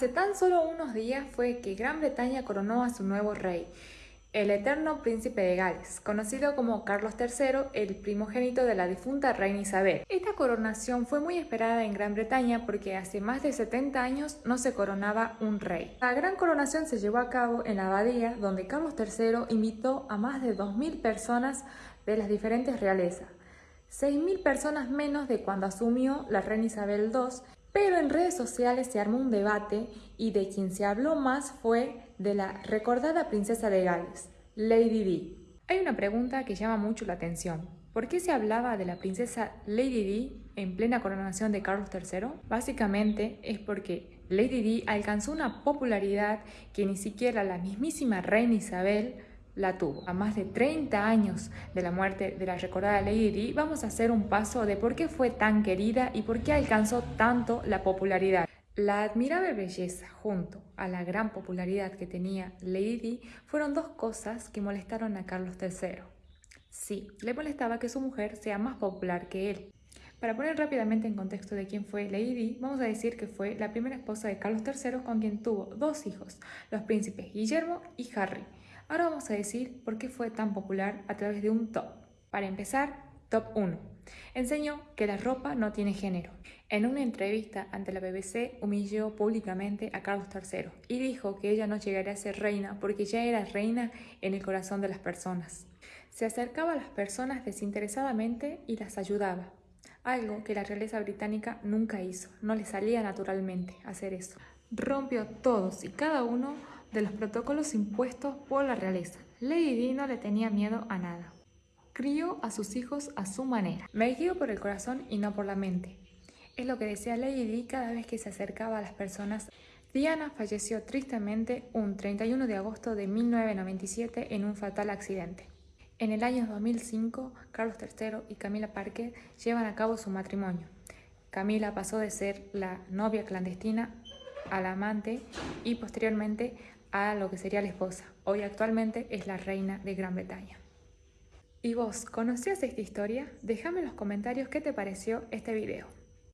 Hace tan solo unos días fue que Gran Bretaña coronó a su nuevo rey, el eterno príncipe de Gales, conocido como Carlos III, el primogénito de la difunta reina Isabel. Esta coronación fue muy esperada en Gran Bretaña porque hace más de 70 años no se coronaba un rey. La gran coronación se llevó a cabo en la abadía, donde Carlos III invitó a más de 2.000 personas de las diferentes realezas, 6.000 personas menos de cuando asumió la reina Isabel II pero en redes sociales se armó un debate y de quien se habló más fue de la recordada princesa de Gales, Lady Di. Hay una pregunta que llama mucho la atención. ¿Por qué se hablaba de la princesa Lady Di en plena coronación de Carlos III? Básicamente es porque Lady Di alcanzó una popularidad que ni siquiera la mismísima reina Isabel la tuvo. A más de 30 años de la muerte de la recordada Lady Di, vamos a hacer un paso de por qué fue tan querida y por qué alcanzó tanto la popularidad. La admirable belleza junto a la gran popularidad que tenía Lady Di fueron dos cosas que molestaron a Carlos III. Sí, le molestaba que su mujer sea más popular que él. Para poner rápidamente en contexto de quién fue Lady Di, vamos a decir que fue la primera esposa de Carlos III con quien tuvo dos hijos, los príncipes Guillermo y Harry. Ahora vamos a decir por qué fue tan popular a través de un top. Para empezar, top 1. Enseñó que la ropa no tiene género. En una entrevista ante la BBC humilló públicamente a Carlos III y dijo que ella no llegaría a ser reina porque ya era reina en el corazón de las personas. Se acercaba a las personas desinteresadamente y las ayudaba, algo que la realeza británica nunca hizo, no le salía naturalmente hacer eso. Rompió todos y cada uno de los protocolos impuestos por la realeza. Lady Di no le tenía miedo a nada. Crió a sus hijos a su manera. Me guío por el corazón y no por la mente. Es lo que decía Lady Di cada vez que se acercaba a las personas. Diana falleció tristemente un 31 de agosto de 1997 en un fatal accidente. En el año 2005, Carlos III y Camila Parker llevan a cabo su matrimonio. Camila pasó de ser la novia clandestina al amante y posteriormente a lo que sería la esposa. Hoy actualmente es la reina de Gran Bretaña. ¿Y vos conocías esta historia? Déjame en los comentarios qué te pareció este video.